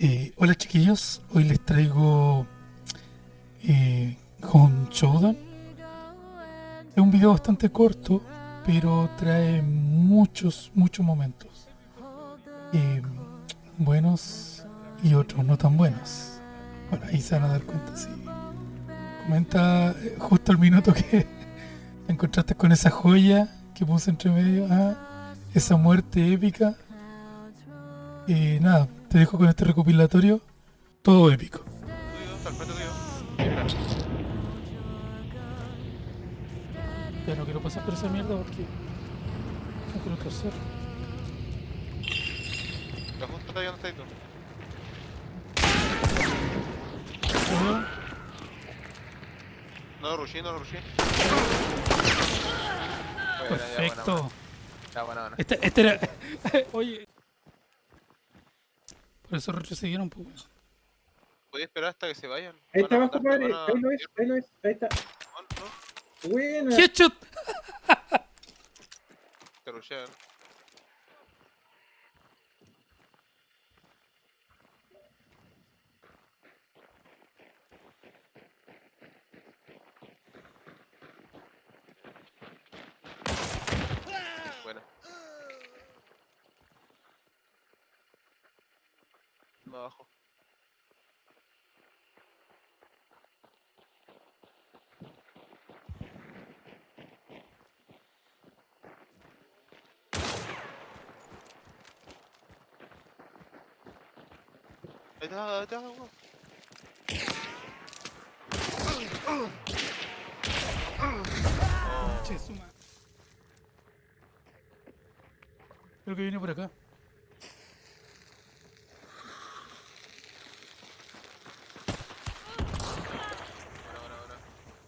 Eh, hola chiquillos, hoy les traigo eh, Home Showdown. Es un video bastante corto, pero trae muchos, muchos momentos. Eh, buenos y otros no tan buenos. Bueno, ahí se van a dar cuenta, sí. Comenta eh, justo el minuto que te encontraste con esa joya que puse entre medio. Ah, esa muerte épica. Y nada, te dejo con este recopilatorio. Todo épico. Ya no quiero pasar por esa mierda porque no quiero hacer. Ya justo está ahí donde estás tú. No lo rushé, no lo rushé. Buena, ya, buena, Perfecto. buena. Ya, buena, buena. Este, este era. Oye. Por eso retrocedieron, pues. weón. Podía esperar hasta que se vayan. Ahí está abajo, matar, padre. van a- Ahí lo es, ahí lo es. Ahí está. No, no, Buena. ¡Headshot! te rushean. Buena. No abajo. Ahí está, ahí está, weón. Oh, Che, suma. Creo que viene por acá.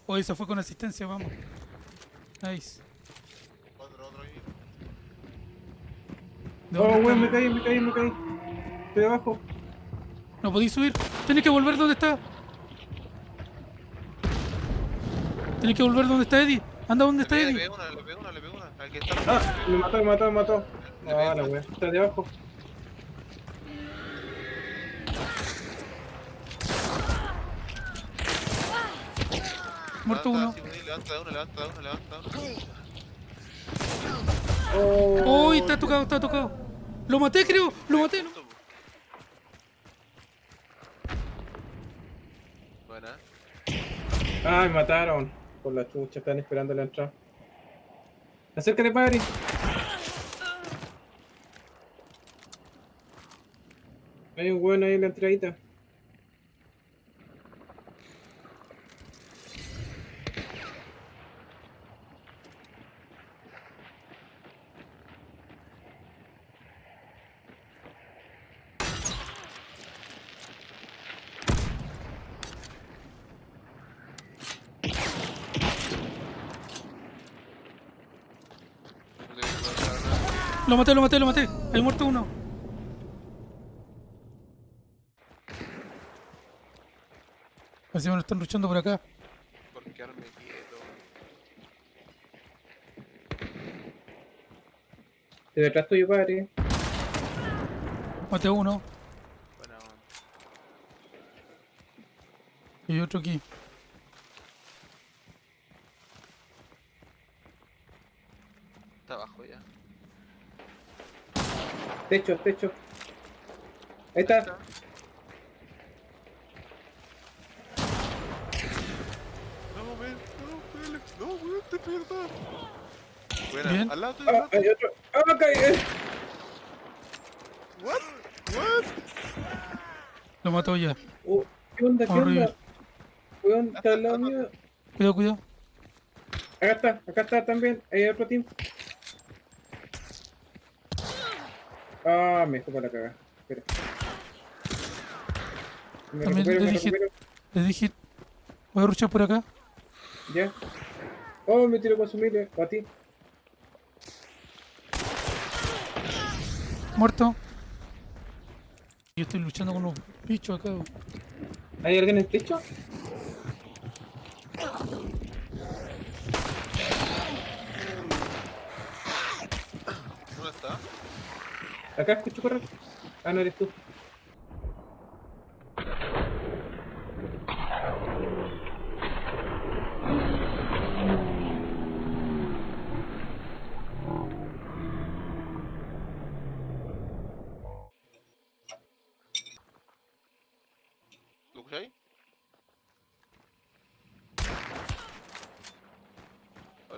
Oye, se fue con asistencia, vamos. Nice. Otro, otro ahí. ¿De Oh, weón, me caí, me caí, me caí. Estoy abajo. No podéis subir. Tenés que volver donde está. Tenés que volver donde está Eddie. Anda donde Le está pegué, le Eddie. pegué una, le pegué una, le pegué una. Al que está. Ah, me mató, me mató, me mató. Le Ah, la weón. Está de abajo. Muerto Levanta, uno. Levanta uno, levanta uno, levanta uno. Oh. Uy, está tocado, está tocado. Lo maté, creo. Lo maté. ¿no? Buena. Ah, me mataron. Por la chucha, están esperando la entrada. Acércate, padre. Hay un weón ahí en la entradita. No te voy a encontrar nada. Lo maté, lo maté, lo maté. Hay muerto uno. Parece que me lo están luchando por acá. Por quedarme quieto. De detrás tuyo, padre. Maté a uno. Buena, buena. Y otro aquí. Está abajo ya. Techo, techo. Ahí está. No, ven, no, Félix, no, weón, te pierdas. Bien. al lado Ah, al lado hay otro. Ah, caí. eh. What? What? Lo mató ya. Oh, ¿Qué onda? ¿Qué Horrible. onda? Weón, está al lado mío. Cuidado, cuidado. Acá está, acá está también. Hay otro team. Ah, me dejó para la cagada. Espera. Me También recupero, le me dije- recupero. Les dije. Voy a ruchar por acá. Ya. Oh, me tiro consumible. A ti. Muerto. Yo estoy luchando con los bichos acá. ¿Hay alguien en el techo? Acá escucho correr. Ah, no eres tú.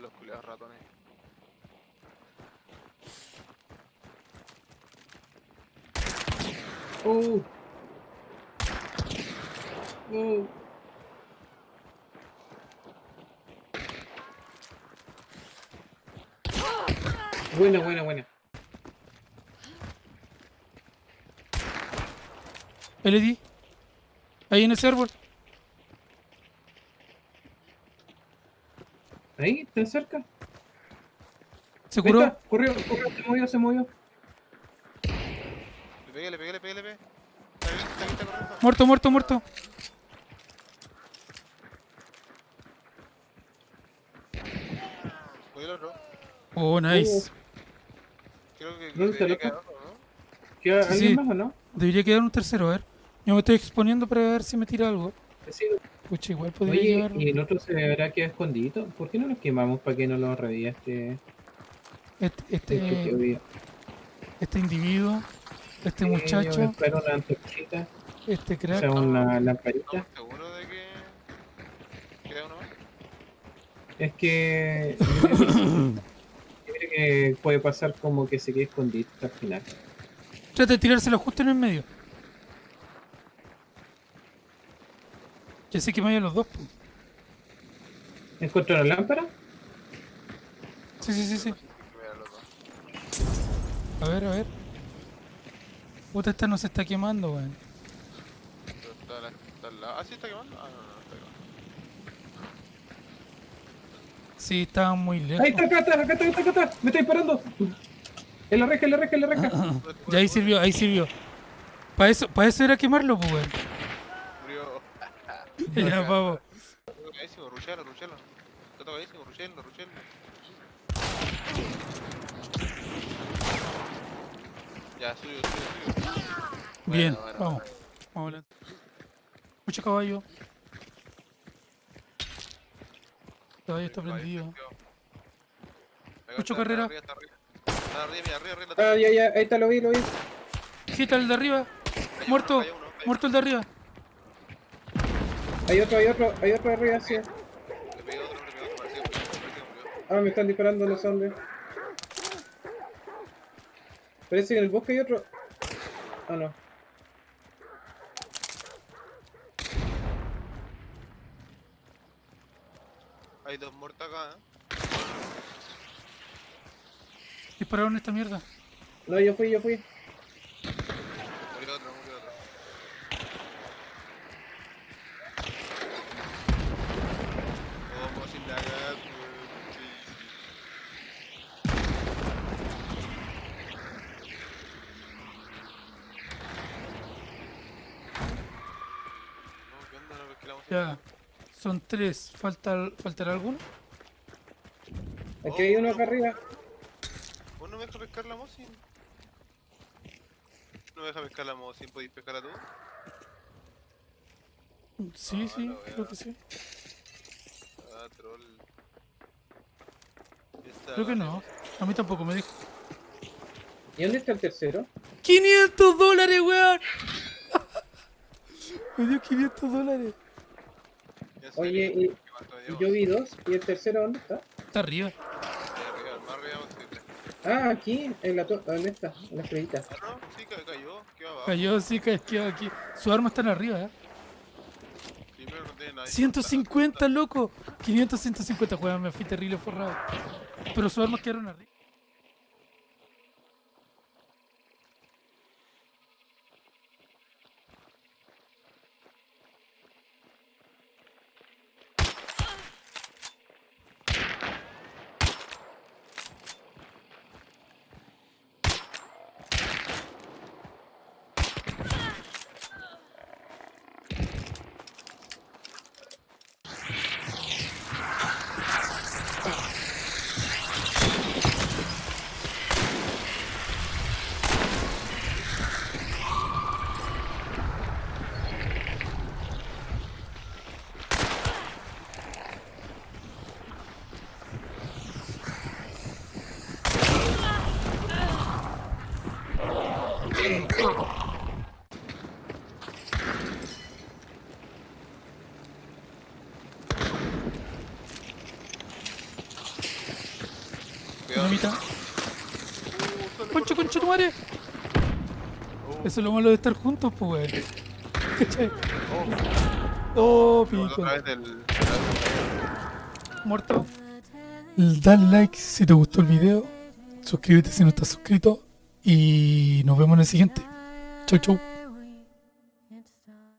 los culeados ratones. ¡Oh! ¡Oh! Buena, buena, buena. LED. Ahí en ese árbol. Ahí, está cerca. Se curó. Corrió, corrió, se movió, se movió. Le pegué, le pegué, le pegué, le pegué. Está corriendo. Muerto, muerto, muerto. Voy el otro. Oh, nice. Creo que. ¿Queda alguien sí. más o no? Debería quedar un tercero, a ver. Yo me estoy exponiendo para ver si me tira algo. Sí. Pucha, igual podría Oye, llevarlo. ¿y el otro se habrá quedado escondido? ¿Por qué no nos quemamos para que no lo reviva Este, este, este, este, este individuo, este Yo me muchacho, espero una antorchita, este o crack. sea, una lamparita. ¿Estamos seguros de que queda uno más? Es que. yo creo que puede pasar como que se quede escondido hasta el final. Trata de tirárselo justo en el medio. Ya sé que me vayan los dos. po. ¿Encontró la lámpara? Sí, sí, sí, sí. A ver, a ver. Puta, esta no se está quemando, weón. Está, la- está al lado. Ah, sí, está quemando. Ah, no, no, está quemando. Sí, estaba muy lejos. Ahí está, acá está, acá está, acá está, acá está. Me está disparando. En la reja, en la reja, en la reja. Ya ahí sirvió, ahí sirvió. Para eso, para eso era quemarlo, pues, weón. Murió. Ya, tocadísimo, ruchalo, ruchalo. Está tocadísimo, ruchalo, Ya, suyo, suyo, suyo. Bien, Bueno, bueno, vamos. Vamos adelante. Mucho caballo. El caballo está prendido. está, carrera. Está arriba, está arriba. Está arriba, mira, arriba, arriba. Ah, ya, ya, ahí está, lo vi, lo vi. Quita el de arriba. Muerto. uno, uno, Muerto el de arriba. Hay otro, hay otro, hay otro arriba, sí. Le pegué otro, le pegué otro, parecido, parecido, parecido, murió. Ah, me están disparando los hombres. Parece que en el bosque hay otro. Ah, no. Hay dos muertos acá, ¿eh? Dispararon esta mierda. No, yo fui, yo fui. Murió otro, murió otro. Como sin la gas, No, ¿qué onda? No pesqué la música. Ya. Son tres. ¿Falta, ¿Faltará alguno? Aquí hay uno acá arriba. ¿Vos no me dejas pescar la Mosin? ¿No me dejas pescar la Mosin? ¿Podéis pescarla tú? Sí, Ah, sí, creo que sí. Ah, troll. Creo que no. A mí tampoco me dijo. ¿Y dónde está el tercero? ¡500 dólares, weón! me dio 500 dólares. Oye, y- dio, Yo vi dos. ¿Y el tercero dónde está? Está arriba. Ahí arriba, más arriba posible. Ah, aquí, en la torre. ¿Dónde está? En la estrellita. Ah, no, sí, ca- cayó. ¿Qué va abajo? Cayó, sí, cayó aquí. Sus armas están arriba, ¿eh? Sí, pero no tiene nada. 150, loco. 500, 150, weón. Me fui terrible forrado. Pero sus armas quedaron arriba. Mamita. Concha, concha tu madre. Eso es lo malo de estar juntos, pues, weón. ¿Cachai? Oh, pico. Muerto. Dale like si te gustó el video. Suscríbete si no estás suscrito. Y nos vemos en el siguiente. 非洲。